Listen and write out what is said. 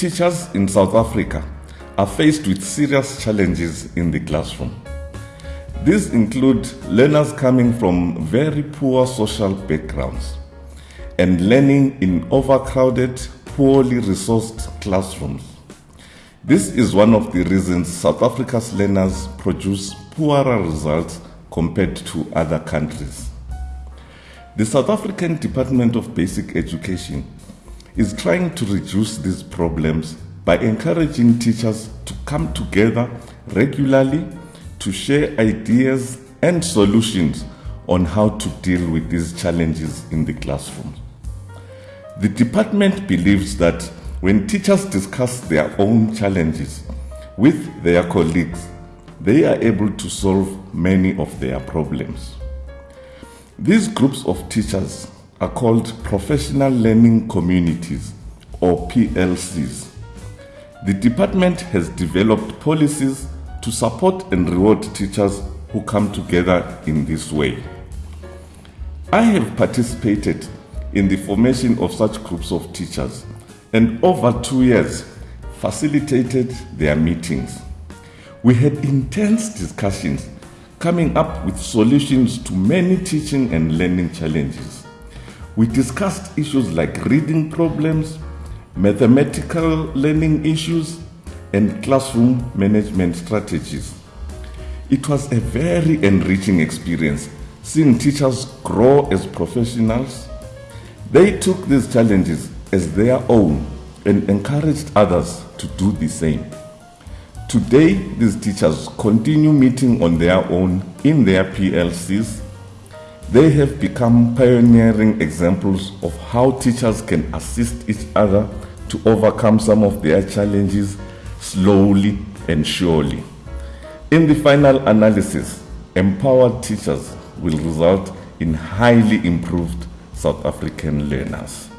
teachers in South Africa are faced with serious challenges in the classroom. These include learners coming from very poor social backgrounds and learning in overcrowded, poorly resourced classrooms. This is one of the reasons South Africa's learners produce poorer results compared to other countries. The South African Department of Basic Education is trying to reduce these problems by encouraging teachers to come together regularly to share ideas and solutions on how to deal with these challenges in the classroom. The department believes that when teachers discuss their own challenges with their colleagues, they are able to solve many of their problems. These groups of teachers are called professional learning communities or PLCs. The department has developed policies to support and reward teachers who come together in this way. I have participated in the formation of such groups of teachers and over two years facilitated their meetings. We had intense discussions coming up with solutions to many teaching and learning challenges. We discussed issues like reading problems, mathematical learning issues, and classroom management strategies. It was a very enriching experience seeing teachers grow as professionals. They took these challenges as their own and encouraged others to do the same. Today, these teachers continue meeting on their own in their PLCs. They have become pioneering examples of how teachers can assist each other to overcome some of their challenges slowly and surely. In the final analysis, empowered teachers will result in highly improved South African learners.